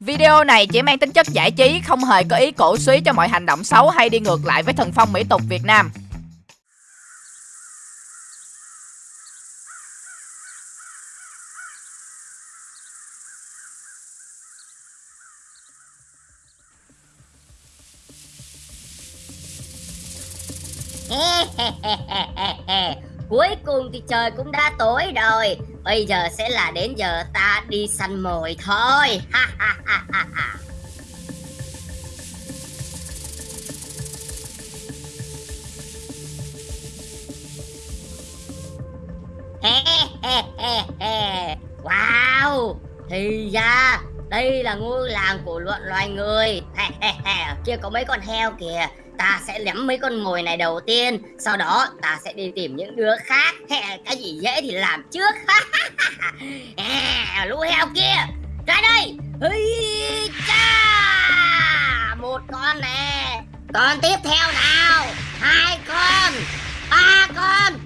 Video này chỉ mang tính chất giải trí, không hề có ý cổ suý cho mọi hành động xấu hay đi ngược lại với thần phong mỹ tục Việt Nam. Cuối cùng thì trời cũng đã tối rồi. Bây giờ sẽ là đến giờ ta đi săn mồi thôi. Ha ha ha ha ha. Wow. Thì ra, đây là ngôi làng của loạn loài người. Kia có mấy con heo kìa. Ta sẽ lém mấy con mồi này đầu tiên, Sau đó ta sẽ đi tìm những đứa khác. Hè, Cái gì dễ thì làm trước. Hè, Lũ heo kia, Ra đây. Hây cha, Một con nè. Con tiếp theo nào. Hai con, Ba con.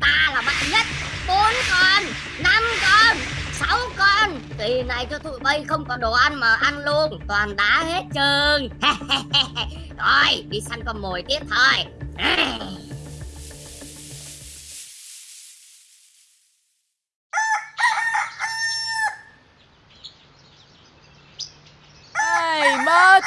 Ta là mạnh nhất. Bốn con, Năm con sáu con. Kỳ này cho tụi bay không có đồ ăn mà ăn luôn. Toàn đá hết trơn. Rồi, đi săn con mồi tiếp thôi.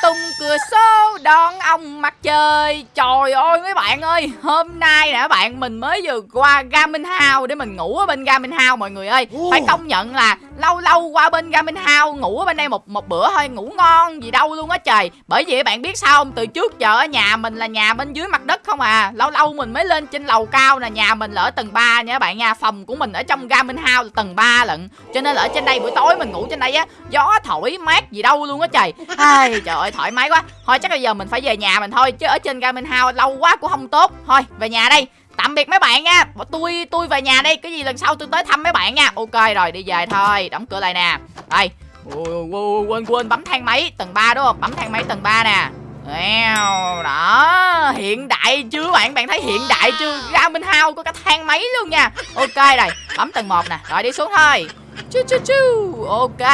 tung cửa số đón ông mặt trời. Trời ơi mấy bạn ơi Hôm nay nè bạn? Mình mới vừa qua Garmin House Để mình ngủ ở bên Garmin House mọi người ơi. Phải công nhận là lâu lâu qua bên Garmin House Ngủ ở bên đây một một bữa thôi Ngủ ngon gì đâu luôn á trời. Bởi vì bạn biết sao không? Từ trước giờ ở nhà mình là nhà bên dưới mặt đất không à. Lâu lâu mình mới lên trên lầu cao nè Nhà mình là ở tầng 3 nha các bạn nha. Phòng của mình ở trong Garmin House là tầng 3 lận. Cho nên là ở trên đây buổi tối mình ngủ trên đây á Gió thổi mát gì đâu luôn á trời. Ai, trời ơi thoải mái quá. Thôi chắc bây giờ mình phải về nhà mình thôi Chứ ở trên Garmin House lâu quá cũng không tốt. Thôi về nhà đây. Tạm biệt mấy bạn nha. Tôi tôi về nhà đi, Cái gì lần sau tôi tới thăm mấy bạn nha. Ok rồi đi về thôi. Đóng cửa lại nè. Đây. Quên quên. Bấm thang máy Tầng 3 đúng không? Bấm thang máy tầng 3 nè. Đó. Hiện đại chưa bạn. Bạn thấy hiện đại chưa ra minh hao có cả thang máy luôn nha. Ok rồi bấm tầng 1 nè. Rồi đi xuống thôi. Chu chu chu, ok.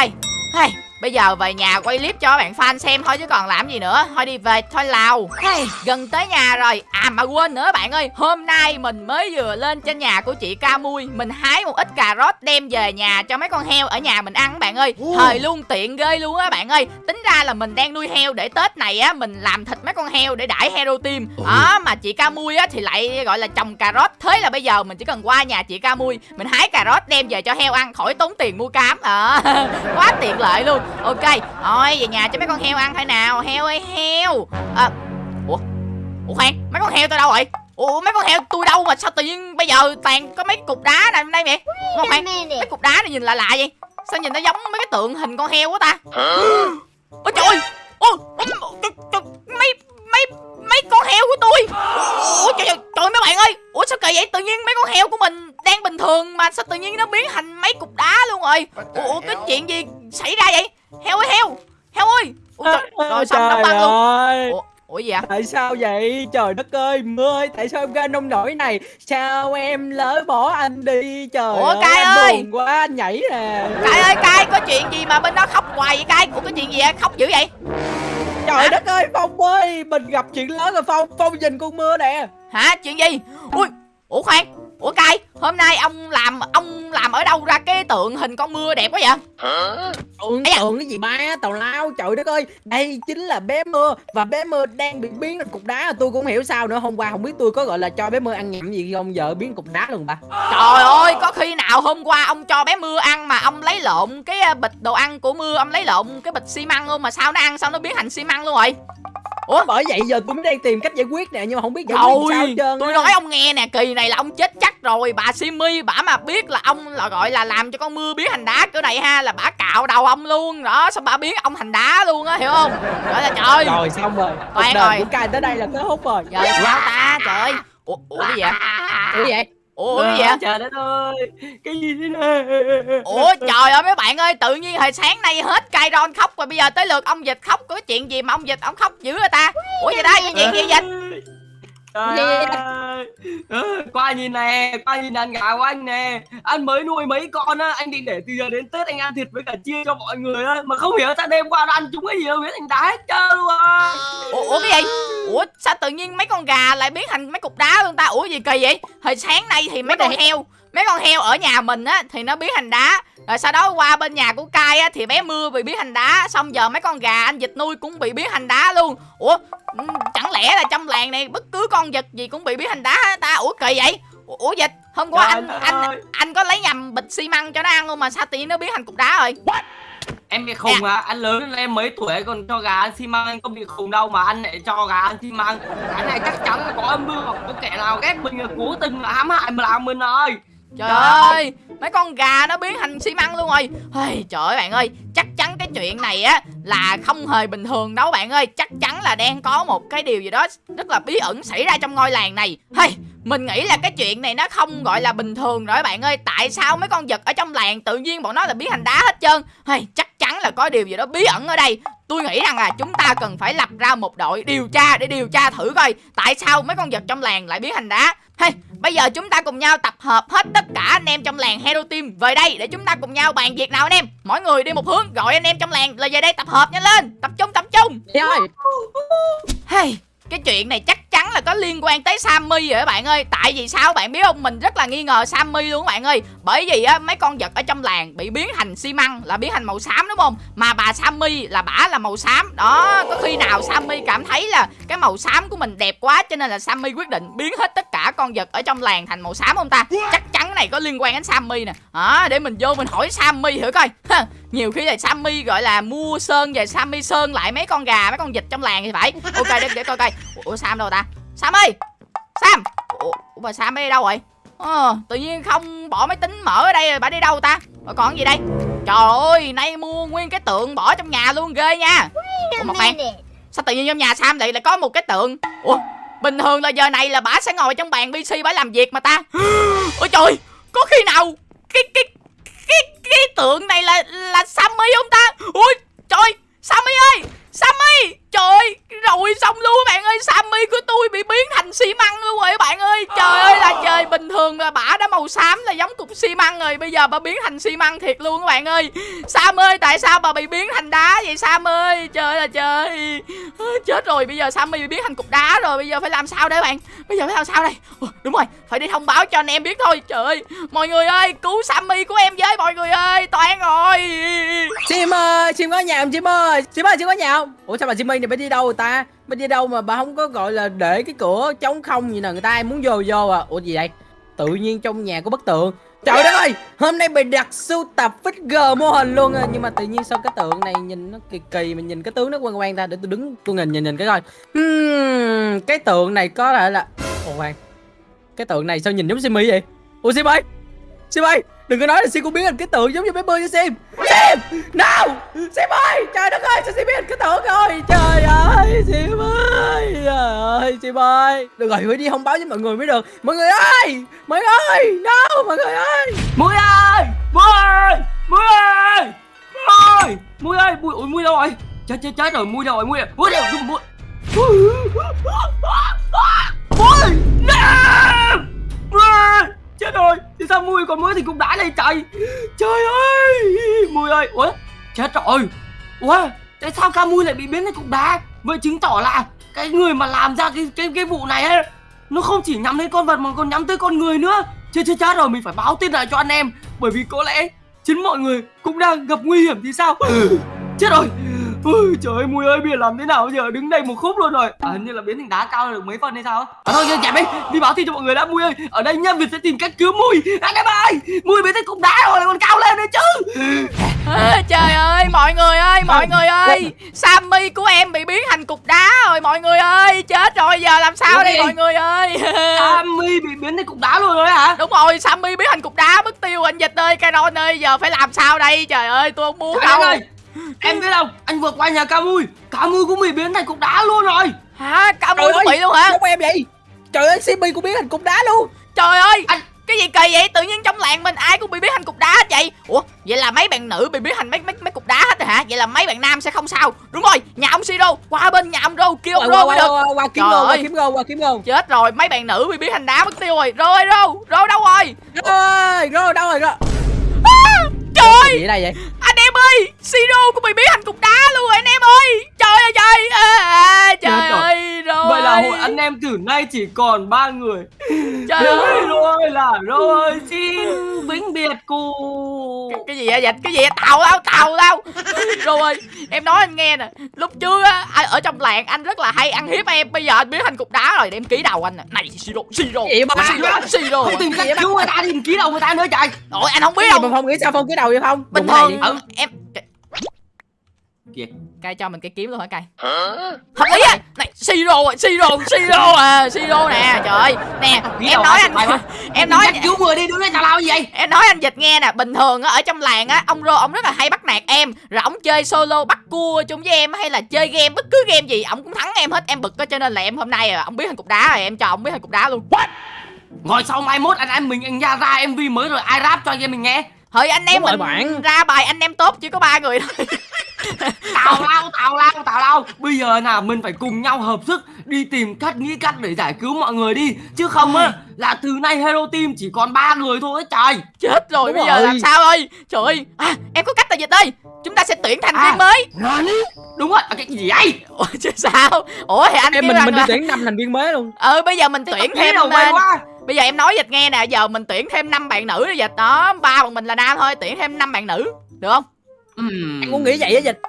Hey, Bây giờ về nhà quay clip cho bạn fan xem thôi chứ còn làm gì nữa. Thôi đi về thôi Lào. Hey, Gần tới nhà rồi. À mà quên nữa bạn ơi Hôm nay mình mới vừa lên trên nhà của chị Ca Mui. Mình hái một ít cà rốt đem về nhà cho mấy con heo ở nhà mình ăn bạn ơi. Thời luôn tiện ghê luôn á bạn ơi. Tính ra là mình đang nuôi heo để Tết này á Mình làm thịt mấy con heo để đãi hero team Đó mà chị Ca Mui á thì lại gọi là trồng cà rốt. Thế là bây giờ mình chỉ cần qua nhà chị Ca Mui Mình hái cà rốt đem về cho heo ăn khỏi tốn tiền mua cám. À, Quá tiện lợi luôn ok thôi về nhà cho mấy con heo ăn thôi nào. Heo ơi heo. À, ủa? Ủa khoan mấy con heo tôi đâu rồi ủa mấy con heo tôi đâu mà sao tự nhiên bây giờ toàn có mấy cục đá này đây mẹ không khoan mấy cục đá này nhìn lạ lạ vậy? Sao nhìn nó giống mấy cái tượng hình con heo quá ta? Ôi trời ơi ôi mấy mấy mấy con heo của tôi. Ủa trời, trời, trời mấy bạn ơi ủa sao kỳ vậy? Tự nhiên mấy con heo của mình đang bình thường mà sao tự nhiên nó biến thành mấy cục đá luôn rồi? Ủa cái chuyện gì xảy ra vậy heo ơi heo! Heo ơi! Ủa, trời, rồi xong đóng băng luôn. ủa, ủa gì ạ tại sao vậy? Trời đất ơi mưa ơi tại sao em ra nông nổi này? Sao em lỡ bỏ anh đi? Trời ủa cay ơi! buồn quá anh nhảy nè. Cay ơi cay có chuyện gì mà bên đó khóc hoài vậy cay ủa có chuyện gì vậy? Khóc dữ vậy? Trời hả? đất ơi phong ơi mình gặp chuyện lớn rồi phong phong nhìn con mưa nè. Hả? Chuyện gì? Ui ủa khoan ủa cay hôm nay ông làm ông làm ở đâu ra cái tượng hình con mưa đẹp quá vậy? Hả tượng tượng cái gì ba tào lao trời đất ơi. Đây chính là bé mưa và bé mưa đang bị biến thành cục đá. Tôi cũng hiểu sao nữa hôm qua không biết tôi có gọi là cho bé mưa ăn nhậm gì không giờ biến cục đá luôn ba. Trời ơi có khi nào hôm qua ông cho bé mưa ăn mà ông lấy lộn cái à, bịch đồ ăn của mưa ông lấy lộn cái bịch xi măng luôn mà sao nó ăn sao nó biến thành xi măng luôn rồi Ủa bởi vậy giờ tôi mới đang tìm cách giải quyết nè nhưng mà không biết giải quyết sao hết trơn Tôi nói ông nghe nè kỳ này là ông chết chắc rồi Bà Simi bả mà biết là ông là gọi là làm cho con mưa biến thành đá cỡ này ha Là bả cạo đầu ông luôn Đó xong bả biến ông thành đá luôn á hiểu không? Gọi là trời. Rồi xong rồi. Cuộc đời của cài tới đây là kết thúc rồi. Giờ sao ta trời? Ơi Ủa, ủa cái gì vậy? Ủa vậy Ủa cái gì vậy? Trời đất ơi Cái gì thế này? Ủa trời ơi mấy bạn ơi Tự nhiên hồi sáng nay hết cay ron khóc Rồi bây giờ tới lượt ông Dịch khóc. Có chuyện gì mà ông Dịch ông khóc dữ rồi ta? Ủa vậy đây cái gì Dịch Trời ơi. Ừ, Qua nhìn nè Qua nhìn đàn gà của anh nè. Anh mới nuôi mấy con á Anh định để từ giờ đến Tết anh ăn thịt với cả chia cho mọi người á. Mà không hiểu sao đêm qua nó ăn chúng cái gì đâu biến thành đá hết trơn luôn. Ủa, ủa cái gì? Ủa sao tự nhiên mấy con gà lại biến thành mấy cục đá luôn ta? Ủa gì kỳ vậy? Hồi sáng nay thì mấy con heo mấy con heo ở nhà mình á thì nó biến thành đá. Rồi sau đó qua bên nhà của cai á thì bé mưa bị biến thành đá. Xong giờ mấy con gà anh vịt nuôi cũng bị biến thành đá luôn. Ủa ừ, chẳng lẽ là trong làng này bất cứ con vật gì cũng bị biến thành đá ta? Ủa kỳ vậy? Ủa, vịt hôm qua Trời anh anh ơi. anh có lấy nhầm bịch xi măng cho nó ăn luôn mà sao nhiên nó biến thành cục đá rồi? Em bị khùng à Anh lớn lên em mấy tuổi còn cho gà ăn xi măng Anh không bị khùng đâu mà anh lại cho gà ăn xi măng. Cái này chắc chắn là có âm mưu Hoặc có kẻ nào ghét mình là cố tình là hãm hại mà làm mình ơi Trời ơi, mấy con gà nó biến thành xi măng luôn rồi. Hey, Trời ơi bạn ơi, chắc chắn cái chuyện này á là không hề bình thường đâu bạn ơi. Chắc chắn là đang có một cái điều gì đó rất là bí ẩn xảy ra trong ngôi làng này. Hey, Mình nghĩ là cái chuyện này nó không gọi là bình thường rồi bạn ơi. Tại sao mấy con vật ở trong làng tự nhiên bọn nó là biến thành đá hết trơn? Hey, Chắc chắn là có điều gì đó bí ẩn ở đây Tôi nghĩ rằng là chúng ta cần phải lập ra một đội điều tra để điều tra thử coi Tại sao mấy con vật trong làng lại biến thành đá Hey, bây giờ chúng ta cùng nhau tập hợp hết tất cả anh em trong làng Hero Team về đây để chúng ta cùng nhau bàn việc nào anh em. Mỗi người đi một hướng, gọi anh em trong làng là về đây tập hợp nhanh lên. Tập trung tập trung. Trời ơi Hey, cái chuyện này chắc chắn là có liên quan tới Sammy rồi các bạn ơi. Tại vì sao bạn biết không? Mình rất là nghi ngờ Sammy luôn các bạn ơi. Bởi vì á mấy con vật ở trong làng bị biến thành xi măng Là biến thành màu xám đúng không? Mà bà Sammy là bả là màu xám. Đó có khi nào Sammy cảm thấy là Cái màu xám của mình đẹp quá Cho nên là Sammy quyết định biến hết tất cả con vật ở trong làng thành màu xám không ta? Chắc chắn cái này có liên quan đến Sammy nè. À, để mình vô mình hỏi Sammy thử coi nhiều khi là Sammy gọi là mua sơn về Sammy sơn lại mấy con gà mấy con vịt trong làng thì phải. Ok để, để coi coi. Ủa Sam đâu ta? Sam ơi Sam! Ủa, mà Sam ở đâu rồi ờ, tự nhiên không bỏ máy tính mở ở đây rồi bà đi đâu ta? Rồi còn gì đây? Trời ơi nay mua nguyên cái tượng bỏ trong nhà luôn ghê nha. Ủa mà khoan. Sao tự nhiên trong nhà Sam lại lại có một cái tượng? Ủa bình thường là giờ này là bà sẽ ngồi trong bàn PC bà làm việc mà ta. Ôi trời có khi nào cái cái cái cái tượng này là là Sammy không ta? Ui trời Sammy ơi Sammy! Trời ơi rồi xong luôn các bạn ơi. Sammy của tôi bị biến thành xi măng luôn rồi các bạn ơi. Trời ơi là trời bình thường là bả đã màu xám là giống cục xi măng rồi. Bây giờ bà biến thành xi măng thiệt luôn các bạn ơi. Sam ơi tại sao bà bị biến thành đá vậy Sam ơi? Trời ơi là trời. Chết rồi bây giờ Sammy bị biến thành cục đá rồi. Bây giờ phải làm sao đây bạn? Bây giờ phải làm sao đây? Ủa, đúng rồi phải đi thông báo cho anh em biết thôi. Trời ơi mọi người ơi cứu Sammy của em với mọi người ơi. Toán rồi. Chim ơi, chim có nhà không? Chim ơi chim ơi, chim có nhà không? Ủa sao bà Simmy này bà đi đâu rồi ta? Bà đi đâu mà bà không có gọi là để cái cửa trống không gì nè Người ta ai muốn vô vô à. Ủa gì vậy? Tự nhiên trong nhà có bức tượng. Trời đất ơi! Hôm nay bà đặt sưu tập figure mô hình luôn à. Nhưng mà tự nhiên sao cái tượng này nhìn nó kỳ kỳ Mà nhìn cái tướng nó quan quan ta? Để tôi đứng tôi nhìn nhìn nhìn cái coi. Hmm, Cái tượng này có thể là ồ khoan. Cái tượng này sao nhìn giống simi vậy? Ủa simi simi Đừng có nói là Sim cũng biến thành cái tượng giống như bé bơi với Sim. Sim No Sim ơi Trời đất ơi Sao Sim biến thành cái tượng rồi? Trời ơi Sim ơi Trời ơi Sim ơi. Được rồi phải đi thông báo với mọi người mới được. Mọi người ơi Mọi người ơi No mọi người ơi. Mui ơi Mui ơi Mui ơi Mui ơi Mui ơi Mui, ôi, mui đâu rồi? Chết chết chết rồi Mui đâu rồi Mui ơi Mui đâu rồi Mui Mui No Mui ơi Chết rồi. Thì sao Mui còn mới thì cũng đã đây trời Trời ơi Mui ơi. Ủa Chết rồi. Ủa Tại sao ca Mui lại bị biến thành cục đá? Vậy chứng tỏ là Cái người mà làm ra cái cái, cái vụ này ấy Nó không chỉ nhắm đến con vật mà còn nhắm tới con người nữa. Chết chết chết rồi mình phải báo tin lại cho anh em. Bởi vì có lẽ chính mọi người cũng đang gặp nguy hiểm thì sao? Chết rồi Ôi, trời ơi mùi ơi bây giờ làm thế nào bây giờ? Đứng đây một khúc luôn rồi. À, hình như là biến thành đá cao được mấy phân hay sao à, thôi chạy đi. Đi báo tin cho mọi người đã mùi ơi. Ở đây nhân việt sẽ tìm cách cứu mùi anh em ơi mùi biến thành cục đá rồi còn cao lên nữa chứ. À, trời ơi mọi người ơi mọi người ơi. Sammy của em bị biến thành cục đá rồi mọi người ơi. Chết rồi giờ làm sao Cái đây mọi người ơi? Sammy bị biến thành cục đá luôn rồi hả? Đúng rồi Sammy biến thành cục đá mất tiêu anh dịch ơi. Caron ơi giờ phải làm sao đây? Trời ơi tôi không muốn Trời đâu. ơi em biết không? Anh vừa qua nhà ca mui ca mui cũng bị biến thành cục đá luôn rồi. Hả? Mũi cũng bị luôn hả? Giống em vậy. Trời ơi Simmy cũng biến thành cục đá luôn. Trời ơi! Anh- cái gì kỳ vậy? Tự nhiên trong làng mình ai cũng bị biến thành cục đá hết vậy? Ủa vậy là mấy bạn nữ bị biến thành mấy mấy mấy cục đá hết rồi hả? Vậy là mấy bạn nam sẽ không sao. Đúng rồi nhà ông siro qua bên nhà ông rô kêu ông qua rô qua mới được. qua qua kiếm Trời gôn qua ơi. kiếm gôn qua kiếm gôn chết rồi mấy bạn nữ bị biến thành đá mất tiêu rồi. Rồi rô rô đâu rồi? Ơi rồi đâu rồi rồi trời! Gì đây vậy? Anh em ơi siro cũng bị biến thành cục đá luôn rồi anh em ơi! Trời ơi trời à, à, trời Chết rồi. ơi rồi. Vậy là hội anh em từ nay chỉ còn ba người. Trời ơi. Rồi là rồi xin vĩnh biệt cụ cái gì vậy dịch cái gì vậy? Tàu tao tàu tao rồi em nói anh nghe nè lúc trước á ở trong làng anh rất là hay ăn hiếp em. Bây giờ anh biến thành cục đá rồi để em ký đầu anh nè. Này siro siro siro siro. Không tìm cách cứu người ta thì ký đầu người ta nữa trời. Ôi anh không biết gì mà đâu phong nghĩ sao phong cái đầu vậy phong bình thường đi. em Kìa. cay cho mình cái kiếm luôn hả cay? Hợp lý á! Này siro rồi siro siro à siro nè trời ơi. Nè em nói anh em nói cách cứu người đi đứng đây tào lao gì vậy? em nói anh dịch nghe nè bình thường á ở trong làng á ông rô ông rất là hay bắt nạt em. Rồi ông chơi solo bắt cua chung với em hay là chơi game bất cứ game gì ông cũng thắng em hết em bực á cho nên là em hôm nay à, ông biến thành cục đá rồi em cho ông biến thành cục đá luôn. Ngồi sau mai mốt anh em mình anh ra ra MV mới rồi ai rap cho anh em mình nghe Thôi anh em Đúng mình bạn. ra bài anh em tốt chỉ có ba người thôi. Tào lao tào lao tào lao. Bây giờ là mình phải cùng nhau hợp sức Đi tìm cách nghĩ cách để giải cứu mọi người đi. Chứ không á là từ nay Hero Team chỉ còn ba người thôi trời. Chết rồi Đúng bây giờ rồi. làm sao ơi? Trời ơi. À, em có cách là dịch ơi chúng ta sẽ tuyển thành À. viên mới Đúng rồi à, cái gì vậy? Ủa chứ sao? Ủa thì anh em mình mình đi là tuyển năm thành viên mới luôn. Ừ bây giờ mình tuyển Nghĩ thêm ờ, quá bây giờ em nói dịch nghe nè giờ mình tuyển thêm năm bạn nữ đi dịch. Đó ba bọn mình là nam thôi tuyển thêm năm bạn nữ. Được không? Ừm, em cũng nghĩ vậy á dịch.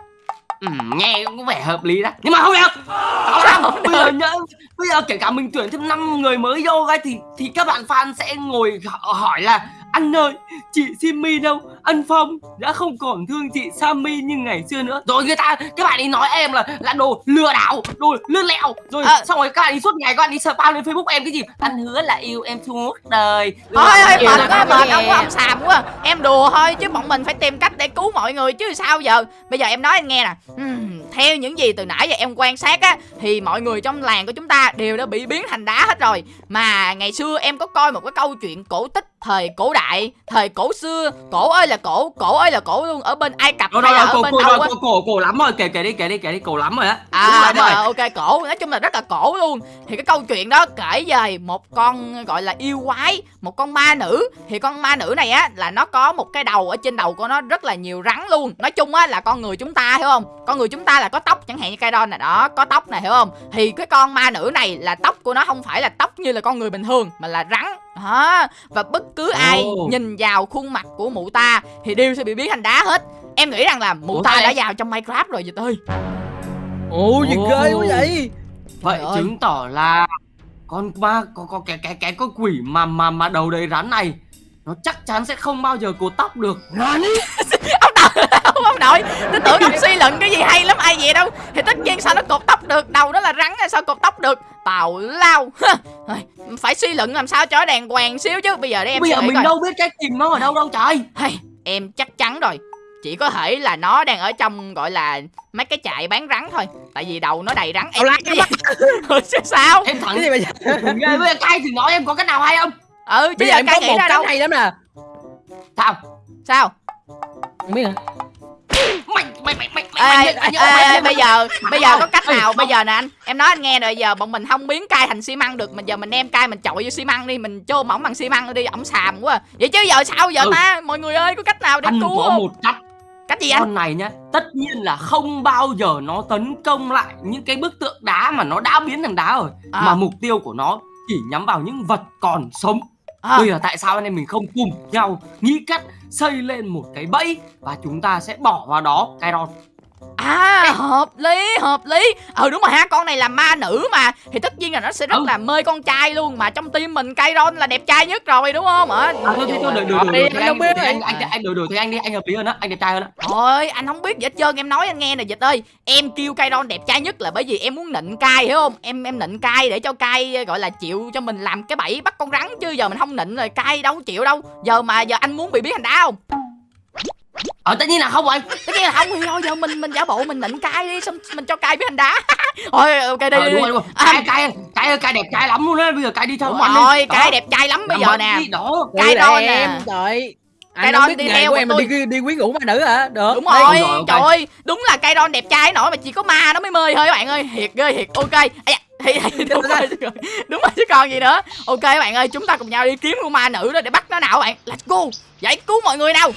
Ừm, nghe cũng có vẻ hợp lý đó. Nhưng mà không được. Tào lao Bây giờ nhớ Bây giờ kể cả mình tuyển thêm 5 người mới vô cái thì thì các bạn fan sẽ ngồi hỏi là anh ơi, chị Simmy đâu? Anh Phong đã không còn thương chị Sammy như ngày xưa nữa. Rồi người ta, các bạn ấy nói em là là đồ lừa đảo, đồ lươn lẹo. Rồi Ờ. xong rồi các bạn ấy suốt ngày các bạn ấy spam lên Facebook em cái gì? Anh hứa là yêu em suốt đời. thôi Yêu mệt quá mệt ông ông xàm quá em đùa thôi chứ bọn mình phải tìm cách để cứu mọi người chứ sao giờ bây giờ em nói anh nghe nè theo những gì từ nãy giờ em quan sát á thì mọi người trong làng của chúng ta đều đã bị biến thành đá hết rồi mà ngày xưa em có coi một cái câu chuyện cổ tích thời cổ đại thời cổ xưa cổ ơi là cổ cổ ơi là cổ luôn ở bên ai cập Rồi hay rồi là rồi, ở cổ bên cổ đâu á? cổ cổ cổ lắm rồi, kể kể đi kể đi kể đi cổ lắm rồi á. Đúng À lắm rồi. rồi, ok cổ Nói chung là rất là cổ luôn. Thì cái câu chuyện đó kể về một con gọi là yêu quái Một con ma nữ. Thì con ma nữ này á là nó có một cái đầu Ở trên đầu của nó rất là nhiều rắn luôn. Nói chung á là con người chúng ta hiểu không? Con người chúng ta là có tóc chẳng hạn như cây đon này đó Có tóc này hiểu không? Thì cái con ma nữ này là tóc của nó không phải là tóc như là con người bình thường Mà là rắn đó. Và bất cứ ai nhìn vào khuôn mặt của mụ ta Thì đều sẽ bị biến thành đá hết Em nghĩ rằng là mụ Ủa, ta đã vào trong Minecraft rồi dịch ơi ồ gì ghê quá vậy Vậy Trời ơi. chứng tỏ là con ma có có cái cái cái con quỷ mà mà mà đầu đầy rắn này nó chắc chắn sẽ không bao giờ cột tóc được. Nani? ông nội ông, ông nội tôi tưởng ông suy luận cái gì hay lắm ai vậy đâu. Thì tất nhiên sao nó cột tóc được đầu nó là rắn hay sao cột tóc được? Tào lao. Phải suy luận làm sao cho đàng hoàng xíu chứ. Bây giờ để em Bây giờ mình coi. đâu biết cách tìm nó ở đâu đâu trời. Hay, em chắc chắn rồi. Chỉ có thể là nó đang ở trong gọi là mấy cái trại bán rắn thôi. Tại vì đầu nó đầy rắn. Em lao, cái gì? Sao? Em thẳng cái gì bây giờ? Nghe với cay thì nói em có cách nào hay không? ừ chứ bây giờ giờ em cay có nghĩ một ra cách đâu. hay lắm nè. Sao? sao? Không biết hả Mày mày mày mày mày ê, mày ê, ê, bây giờ bây giờ có cách nào? bây giờ nè anh em nói anh nghe rồi giờ bọn mình không biến cai thành xi măng được mình giờ mình đem cai mình chọi vô xi măng đi mình chôm ổng bằng xi măng đi ổng xàm quá à. vậy chứ giờ sao giờ Ừ. ta? Mọi người ơi có cách nào để Anh cứu có không? một cách. Cách gì anh? Con này nhá tất nhiên là không bao giờ nó tấn công lại những cái bức tượng đá mà nó đã biến thành đá rồi À. mà mục tiêu của nó chỉ nhắm vào những vật còn sống. À, bây giờ tại sao anh em mình không cùng nhau nghĩ cách xây lên một cái bẫy và chúng ta sẽ bỏ vào đó cái đòn à hợp lý hợp lý ờ đúng rồi ha con này là ma nữ mà thì tất nhiên là nó sẽ rất Ừ. là mê con trai luôn mà trong tim mình Kairon là đẹp trai nhất rồi đúng không hả à, thôi thôi thôi đợi Đi, đợi anh không biết anh anh anh anh đợi đợi thế anh đi anh hợp lý hơn á anh đẹp trai hơn á Thôi anh không biết gì hết trơn em nói anh nghe nè dịch ơi Em kêu Kairon đẹp trai nhất là bởi vì em muốn nịnh cai hiểu không Em em nịnh cai để cho cai ờ, gọi là chịu cho mình làm cái bẫy bắt con rắn Chứ giờ mình không nịnh rồi cai đâu chịu đâu Giờ mà giờ anh muốn bị biến thành đá không Ờ tất nhiên là không rồi. Tất nhiên là không. Thì thôi giờ mình mình giả bộ mình nịnh cay đi xong mình cho cay biết hành đá. Thôi ok đi, Ờ đi, đúng đi. rồi đúng rồi. À, Cay cay cay cay đẹp trai lắm luôn á. Bây giờ cay đi theo đúng anh đi. rồi cay đẹp trai lắm bây giờ nè. đi, Đó. Em trời anh không biết đi theo của em mà tôi. đi đi quyến rũ ma nữ hả? Được. Đúng rồi trời ơi đúng là cây đon đẹp trai nổi mà chỉ có ma nó mới mê thôi các bạn ơi. Thiệt ghê thiệt. Ok. Ây da, thì, thì, đúng rồi chứ còn- đúng rồi chứ còn gì nữa. Ok các bạn ơi chúng ta cùng nhau đi kiếm con ma nữ đó để bắt nó nào các bạn. Let's go. Giải cứu mọi người nào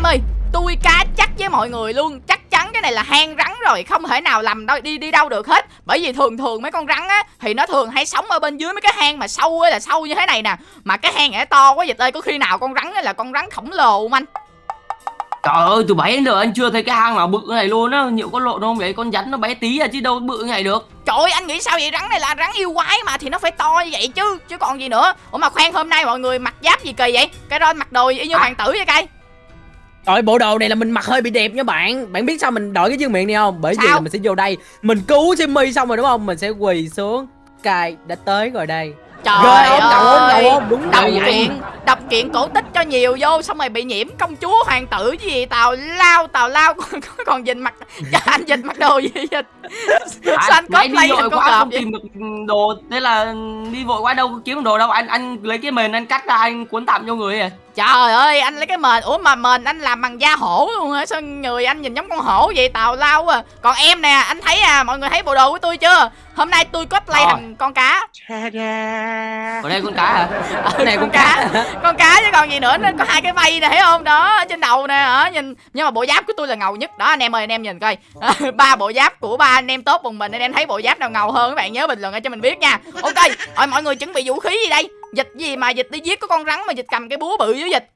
em ơi. Tôi cá chắc với mọi người luôn. Chắc chắn cái này là hang rắn rồi không thể nào làm đâu đi đi đâu được hết. Bởi vì thường thường mấy con rắn á thì nó thường hay sống ở bên dưới mấy cái hang mà sâu á là sâu như thế này nè. Mà cái hang này nó to quá dịch ơi có khi nào con rắn á là con rắn khổng lồ không anh? Trời ơi từ bảy đến giờ anh chưa thấy cái hang nào bự này luôn á. Nhiều con lộ không vậy? Con rắn nó bé tí à chứ đâu bự này được. Trời ơi anh nghĩ sao vậy? Rắn này là rắn yêu quái mà thì nó phải to như vậy chứ chứ còn gì nữa. Ủa mà khoan hôm nay mọi người mặc giáp gì kỳ vậy? Cái đó mặc đồ y như À. hoàng tử vậy cay Trời bộ đồ này là mình mặc hơi bị đẹp nha bạn. Bạn biết sao mình đổi cái dương miệng này không? Bởi vì Sao? là mình sẽ vô đây Mình cứu Simmy xong rồi đúng không? Mình sẽ quỳ xuống. Cài đã tới rồi đây Trời Ghê đầu không ơi. đầu không Đúng Đọc vậy. kiện Đọc kiện cổ tích cho nhiều vô Xong rồi bị nhiễm công chúa hoàng tử gì Tào lao tào lao Còn, còn dịch mặc Cho anh dịch mặc đồ gì dịch Sao anh cosplay đi thành vội con quá cọp không vậy? tìm được đồ Thế là đi vội quá đâu có kiếm đồ đâu. Anh anh lấy cái mền anh cắt ra anh cuốn tạm cho người à? Trời ơi anh lấy cái mền Ủa mà mền anh làm bằng da hổ luôn hả? Sao người anh nhìn giống con hổ vậy? Tào lao à. Còn em nè anh thấy à Mọi người thấy bộ đồ của tôi chưa Hôm nay tôi cosplay Rồi. thành con cá. Ở đây con cá hả? Cái này con cá. Con cá chứ còn gì nữa Nó có hai cái vây nè thấy không? Đó ở trên đầu nè hả? Nhìn Nhưng mà bộ giáp của tôi là ngầu nhất. Đó anh em ơi anh em nhìn coi. Ba bộ giáp của ba anh em tốt cùng mình Anh em thấy bộ giáp nào ngầu hơn Các bạn nhớ bình luận ở cho mình biết nha. Ok rồi mọi người chuẩn bị vũ khí gì đây Dịch gì mà dịch? Đi giết có con rắn mà dịch cầm cái búa bự dưới dịch.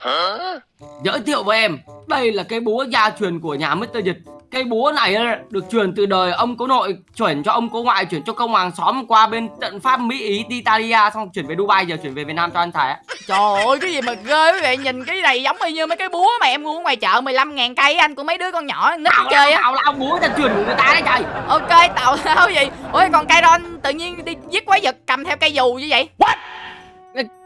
Giới thiệu với em Đây là cái búa gia truyền của nhà Mr. Dịch. Cây búa này á, được truyền từ đời ông cố nội Chuyển cho ông cố ngoại Chuyển cho công hoàng xóm qua bên tận Pháp, Mỹ, Ý, Italia Xong chuyển về Dubai Giờ chuyển về Việt Nam cho anh Thái. Trời ơi cái gì mà ghê quý vị? Nhìn cái này giống y như mấy cái búa mà em mua ngoài chợ 15 ngàn cây anh của mấy đứa con nhỏ nít Tào chơi á. Tào lao búa gia truyền của người ta đấy trời Ok tàu lao gì Ôi còn cây ron tự nhiên đi giết quái vật cầm theo cây dù như vậy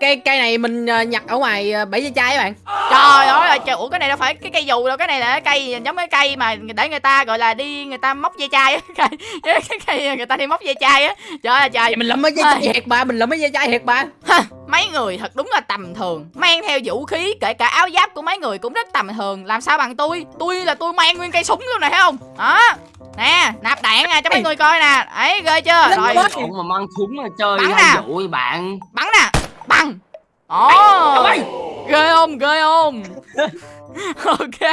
Cây cây này mình ờ, nhặt ở ngoài ờ, bẫy da chai các bạn. Trời ơi trời, Ủa cái này đâu phải cái cây dù đâu Cái này là cái cây giống cái cây mà để người ta gọi là đi người ta móc dây chai á. Cái, cái cây người ta đi móc dây chai á. Trời ơi trời. Mình làm mấy da chai hệt bà Mình làm mấy da chai bà. Ha, Mấy người thật đúng là tầm thường Mang theo vũ khí kể cả áo giáp của mấy người cũng rất tầm thường. Làm sao bằng tôi? Tôi là tôi mang nguyên cây súng luôn này thấy không? Đó. Nè nạp đạn nè cho mấy người coi nè. Ấy ghê chưa? Lên Rồi. mà mang súng mà chơi Bắn hay nè. bạn? Bắn nè Bắn Ồ! Ôi, ghê không? Ghê không? Ok.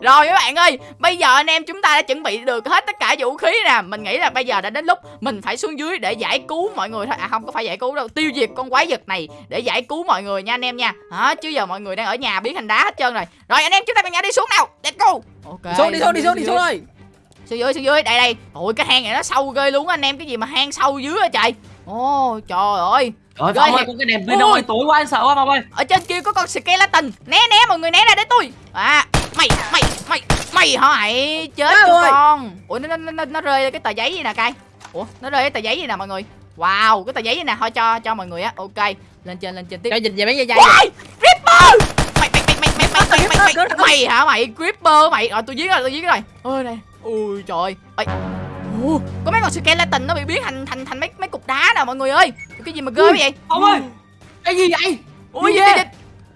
Rồi các bạn ơi bây giờ anh em chúng ta đã chuẩn bị được hết tất cả vũ khí nè. Mình nghĩ là bây giờ đã đến lúc mình phải xuống dưới để giải cứu mọi người thôi. À không có phải giải cứu đâu tiêu diệt con quái vật này để giải cứu mọi người nha anh em nha. Hả? Chứ giờ mọi người đang ở nhà biến thành đá hết trơn rồi. Rồi anh em chúng ta cùng nhau đi xuống nào. Let's go. Ok. Xuống đi xuống đi xuống đi xuống ơi xuống dưới xuống dưới. Đây đây. Ôi cái hang này nó sâu ghê luôn á anh em. Cái gì mà hang sâu dưới á trời. Ô trời ơi rồi Phong ơi, con cái đèn pin ơi, tối quá anh sợ quá Phong ơi. Ở trên kia có con skeleton. Né né mọi người né ra để tôi. À, mày mày mày mày hỏi chết cho con. Ủa nó, nó nó nó rơi cái tờ giấy gì nè cay. Ủa, nó rơi cái tờ giấy gì nè mọi người. Wow, cái tờ giấy gì nè, thôi cho cho mọi người á. Ok, lên trên lên trên tiếp. Cho dịch về mấy dây dây. Wow, Ripper. Mày mày mày mày mày mày mày mày, mày, mày hả mày Creeper mày. Ờ, rồi tôi giết rồi, tôi giết rồi. Ôi này. Ui trời ơi. Ồ, có mấy con skeleton nó bị biến thành thành thành mấy mấy cục đá nè mọi người ơi? Cái gì mà ghê vậy? Phong ơi Cái gì vậy? Ui Gì vậy?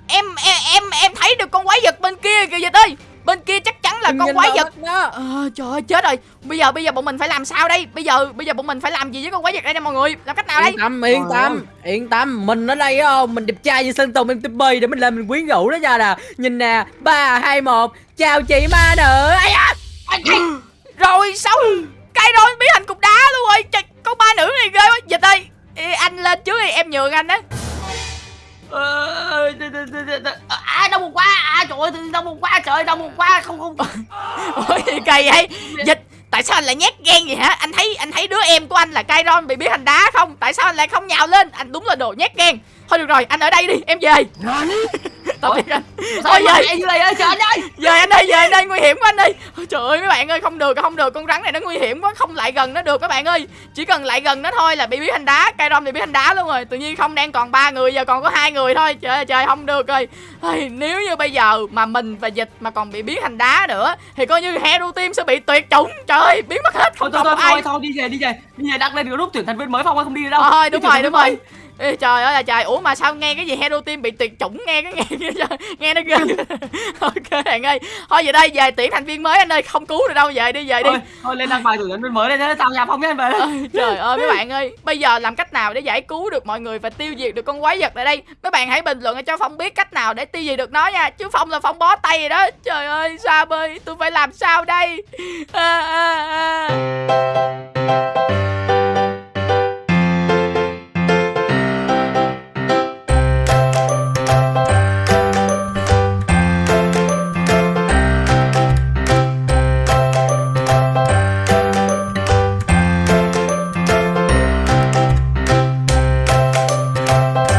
em em em em thấy được con quái vật bên kia kìa dịch ơi. Bên kia chắc chắn là Đừng con quái vật ờ, trời ơi chết rồi. Bây giờ bây giờ bọn mình phải làm sao đây? Bây giờ bây giờ bọn mình phải làm gì với con quái vật đây nè mọi người? Làm cách nào đây? Yên tâm yên tâm Yên tâm. Mình ở đây á không Mình đẹp trai như Sơn Tùng MTP Để mình lên mình quyến rũ nó ra nè. Nhìn nè ba hai một. Chào chị ma nữ. Ai da! Rồi sao cây rồi biến thành cục đá luôn rồi trời, con ba nữ này ghê quá. Dịch ơi Ê, anh lên trước đi em nhường anh á. Ờ, đ- À đau bụng quá. À trời ơi đau bụng quá. Trời đau bụng quá. Không không. Ôi gì kỳ vậy. Dịch tại sao anh lại nhát gan vậy hả? Anh thấy anh thấy đứa em của anh là Kairon bị biến thành đá không? Tại sao anh lại không nhào lên? Anh đúng là đồ nhát gan. Thôi được rồi anh ở đây đi em về tạm biệt anh. Sao Ôi, anh này ơi trời anh ơi. Dời anh ơi, dời anh ơi, nguy hiểm quá anh ơi. Ôi, Trời ơi mấy bạn ơi, không được, không được. Con rắn này nó nguy hiểm quá, không lại gần nó được các bạn ơi. Chỉ cần lại gần nó thôi là bị biến thành đá. Cây rong thì biến thành đá luôn rồi. Tự nhiên không đang còn ba người, giờ còn có hai người thôi. Trời ơi, trời không được rồi. Ây, Nếu như bây giờ mà mình và dịch mà còn bị biến thành đá nữa Thì coi như Hero Team sẽ bị tuyệt chủng. Trời ơi, biến mất hết, thôi không thôi còn thôi ai. thôi thôi đi về đi về. Đi về đăng lên group tuyển thành viên mới phong không đi đâu. Thôi đúng rồi, đúng rồi. Ê, trời ơi là trời. Ủa mà sao nghe cái gì hero team bị tuyệt chủng nghe cái nghe nghe, nghe nó ghê. Ok bạn ơi. Thôi về đây về tuyển thành viên mới anh ơi. Không cứu được đâu về đi về đi. Thôi thôi lên đăng bài tuyển thành viên mới lên thế tao nhà phong nhé anh về trời ơi mấy bạn ơi. Bây giờ làm cách nào để giải cứu được mọi người và tiêu diệt được con quái vật tại đây? Mấy bạn hãy bình luận cho phong biết cách nào để tiêu diệt được nó nha. Chứ phong là phong bó tay rồi đó. Trời ơi sao ơi tôi phải làm sao đây? À, à, à.